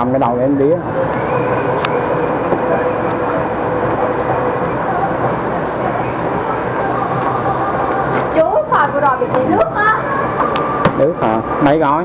cầm cái đầu em đĩa. Chú sòi vừa rồi bị chảy nước á. Nước hả? Mấy gói?